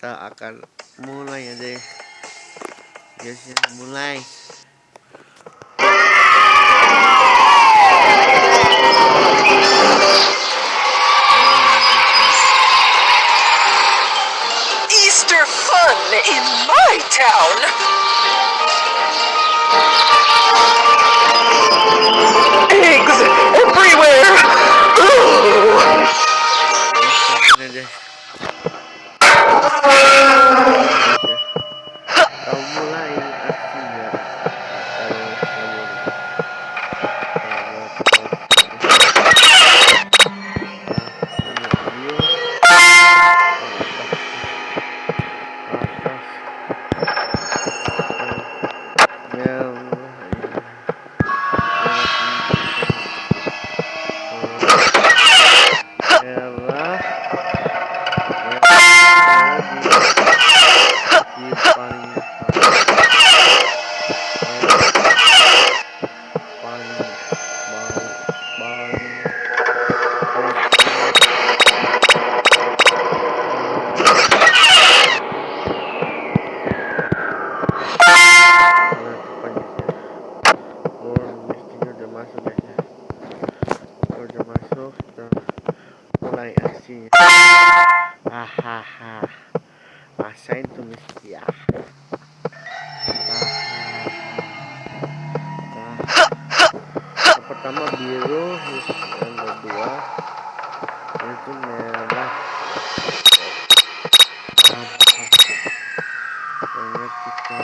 kita akan mulai guys ya mulai Easter fun in my town. Aksinya hahaha. Rasain tuh mesti ya yang pertama biru yang kedua itu merah. Kita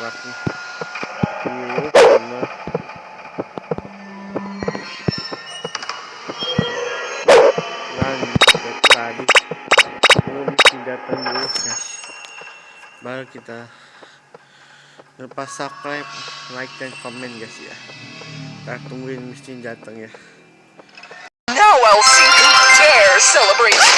Quatro. E outro, Baru kita lepas subscribe, like dan komen guys ya. Kita tungguin mesin datang ya. Now I'll see who dare celebrate.